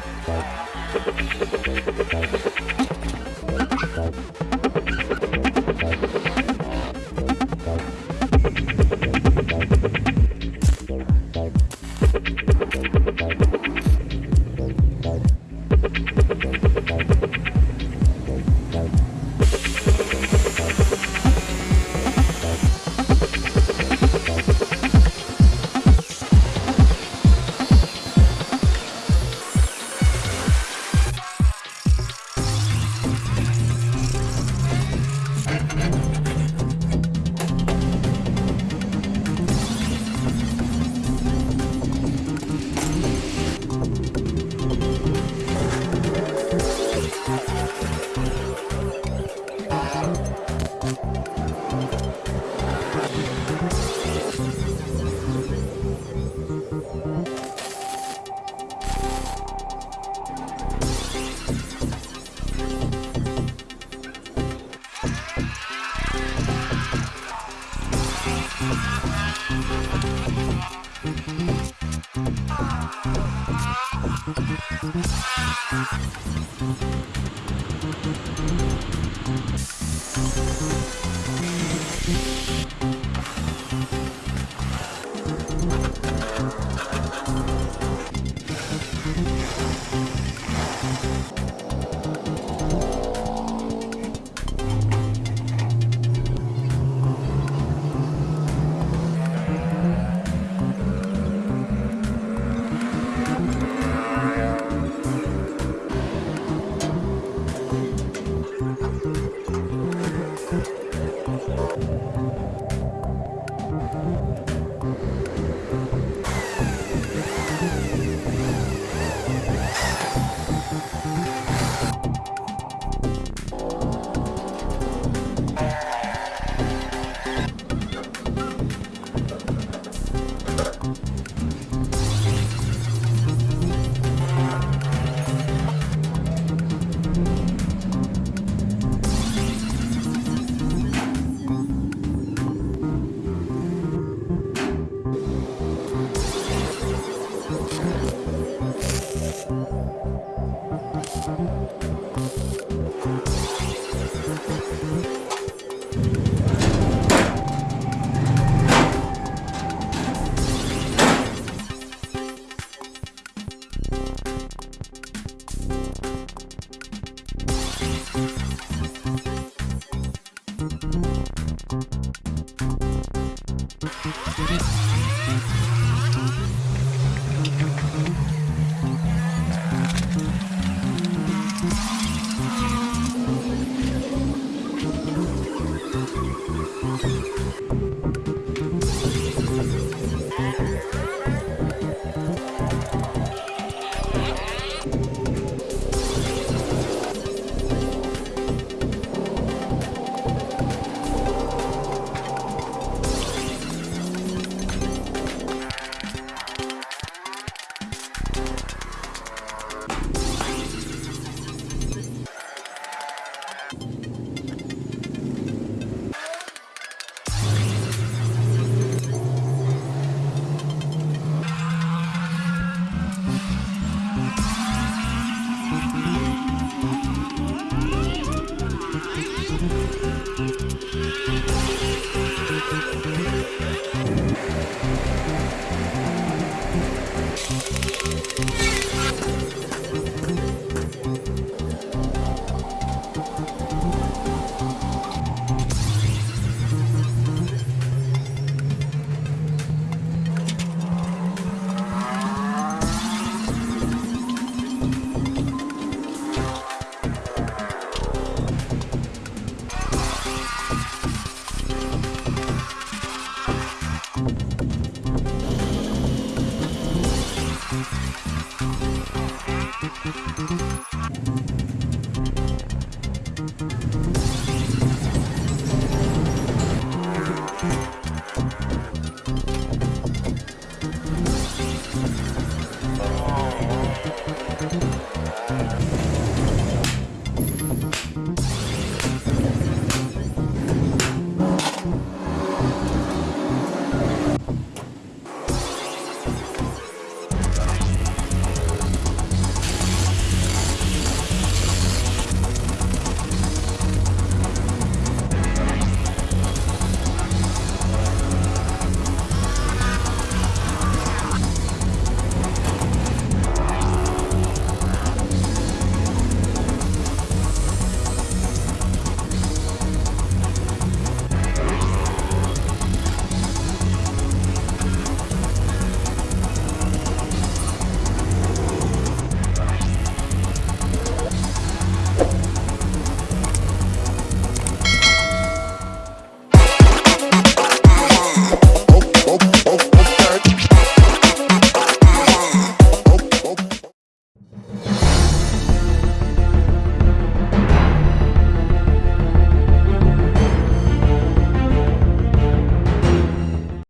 Thank.